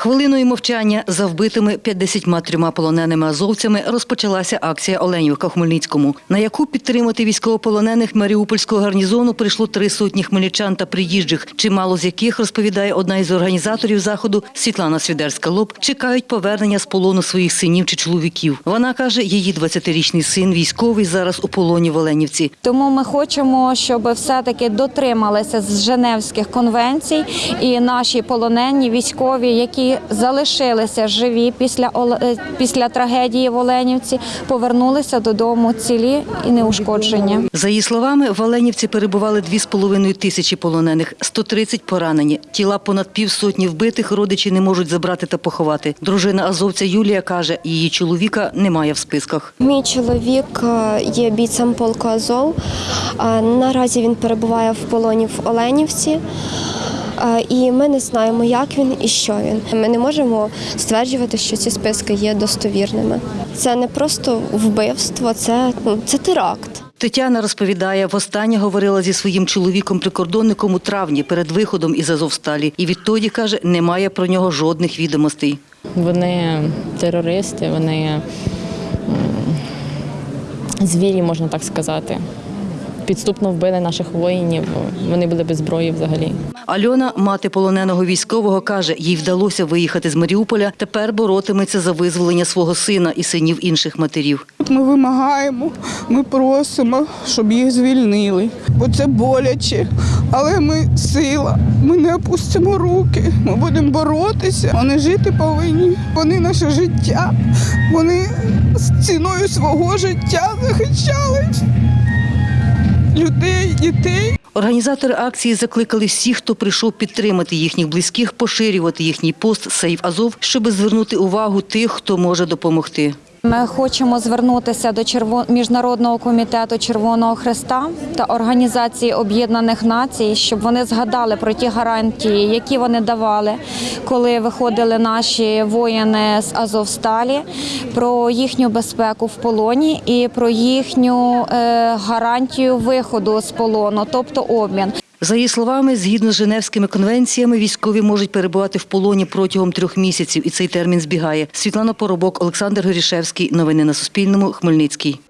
Хвилиною мовчання за вбитими 53 полоненими азовцями розпочалася акція Оленівка в Хмельницькому, на яку підтримати військовополонених Маріупольського гарнізону прийшло три сотні хмельничан та приїжджих, чимало з яких розповідає одна із організаторів заходу Світлана Свідерська-Лоб, чекають повернення з полону своїх синів чи чоловіків. Вона каже, її 20-річний син військовий зараз у полоні в Оленівці. Тому ми хочемо, щоб все-таки дотрималися з Женевських конвенцій і наші полонені військові, які залишилися живі після е, після трагедії в Оленівці, повернулися додому цілі і неушкоджені. За її словами, в Оленівці перебували 2,5 тисячі полонених, 130 поранені. Тіла понад півсотні вбитих родичі не можуть забрати та поховати. Дружина азовця Юлія каже, її чоловіка немає в списках. Мій чоловік е, є бійцем полку Азов. Е, Наразі він перебуває в полоні в Оленівці. І ми не знаємо, як він і що він. Ми не можемо стверджувати, що ці списки є достовірними. Це не просто вбивство, це, ну, це теракт. Тетяна розповідає, востаннє говорила зі своїм чоловіком-прикордонником у травні перед виходом із Азовсталі. І відтоді, каже, немає про нього жодних відомостей. Вони терористи, вони звірі, можна так сказати. Підступно вбили наших воїнів. Вони були без зброї взагалі. Альона, мати полоненого військового, каже, їй вдалося виїхати з Маріуполя. Тепер боротиметься за визволення свого сина і синів інших матерів. Ми вимагаємо, ми просимо, щоб їх звільнили, бо це боляче. Але ми сила, ми не опустимо руки, ми будемо боротися. Вони жити повинні. Вони наше життя. Вони з ціною свого життя захищали дітей. Організатори акції закликали всіх, хто прийшов підтримати їхніх близьких, поширювати їхній пост «Сейв Азов», щоб звернути увагу тих, хто може допомогти. Ми хочемо звернутися до Міжнародного комітету Червоного Христа та Організації Об'єднаних Націй, щоб вони згадали про ті гарантії, які вони давали, коли виходили наші воїни з Азовсталі, про їхню безпеку в полоні і про їхню е, гарантію виходу з полону, тобто обмін. За її словами, згідно з Женевськими конвенціями, військові можуть перебувати в полоні протягом трьох місяців, і цей термін збігає. Світлана Поробок, Олександр Горішевський. Новини на Суспільному. Хмельницький.